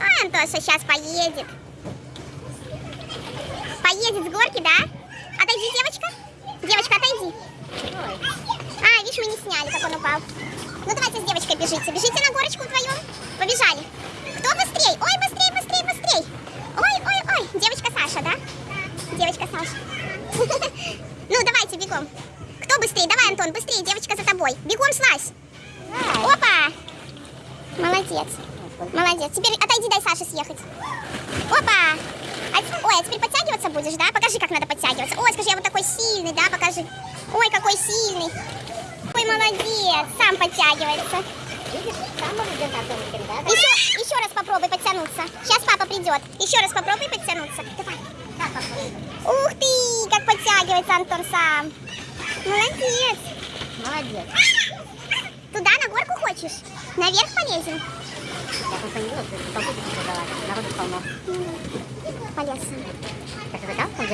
А, Антоша сейчас поедет. Поедет с горки, да? Отойди, девочка. Девочка, отойди. А, видишь, мы не сняли, как он упал. Ну, давайте с девочкой бежите. Бежите на горочку вдвоем. Побежали. Кто быстрей? Ой, быстрей, быстрей, быстрей. Ой, ой, ой. Девочка Саша, да? Девочка Саша. Ну, давайте, бегом. Кто быстрее? Давай, Антон, быстрее. Девочка за тобой. Бегом слазь. Опа. Молодец. Молодец. Теперь отойди, дай Саше съехать. Опа. А ой, а теперь подтягиваться будешь, да? Покажи, как надо подтягиваться. Ой, скажи, я вот такой сильный, да? Покажи. Ой, какой сильный. Ой, молодец. Сам подтягивается. Видишь, сам да? Еще, еще раз попробуй подтянуться. Сейчас папа придет. Еще раз попробуй подтянуться. Давай. Ух ты, как подтягивается Антон сам. Молодец. Молодец. Туда на горку хочешь? Наверх полезем? Я просто не видела, что толпу какие-то дала. Народу полно. Полез сам. Ты закал?